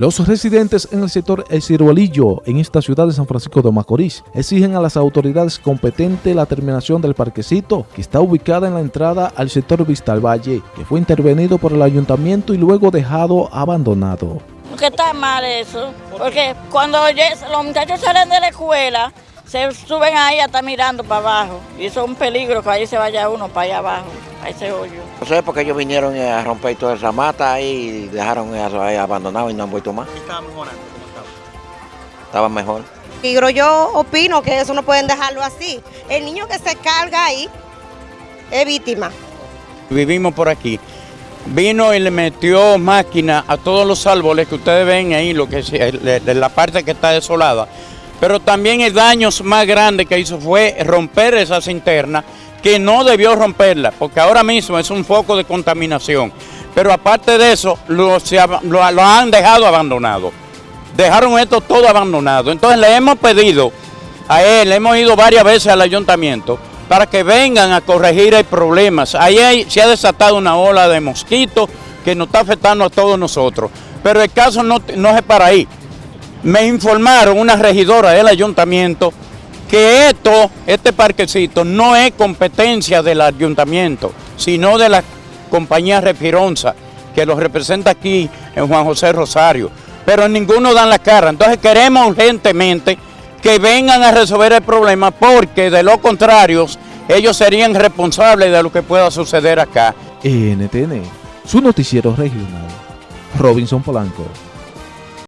Los residentes en el sector El Ciruelillo, en esta ciudad de San Francisco de Macorís, exigen a las autoridades competentes la terminación del parquecito que está ubicada en la entrada al sector Vista al Valle, que fue intervenido por el ayuntamiento y luego dejado abandonado. Porque está mal eso, porque cuando los muchachos salen de la escuela, se suben ahí a estar mirando para abajo, y eso es un peligro que ahí se vaya uno para allá abajo, a ese hoyo. No sé, porque ellos vinieron a romper toda esa mata ahí y dejaron eso ahí abandonado y no han vuelto más. estaba mejorando? ¿Cómo estaba? Estaba mejor. Pero yo opino que eso no pueden dejarlo así. El niño que se carga ahí es víctima. Vivimos por aquí. Vino y le metió máquina a todos los árboles que ustedes ven ahí, lo que de la parte que está desolada. Pero también el daño más grande que hizo fue romper esa cinterna, que no debió romperla, porque ahora mismo es un foco de contaminación. Pero aparte de eso, lo, han dejado abandonado. Dejaron esto todo abandonado. Entonces le hemos pedido a él, hemos ido varias veces al ayuntamiento, para que vengan a corregir el problema. Ahí se ha desatado una ola de mosquitos que nos está afectando a todos nosotros. Pero el caso no es para ahí me informaron una regidora del ayuntamiento que esto, este parquecito no es competencia del ayuntamiento, sino de la compañía Refironza, que lo representa aquí en Juan José Rosario, pero ninguno dan la cara. Entonces queremos urgentemente que vengan a resolver el problema porque de lo contrario ellos serían responsables de lo que pueda suceder acá. NTN, su noticiero regional, Robinson Polanco.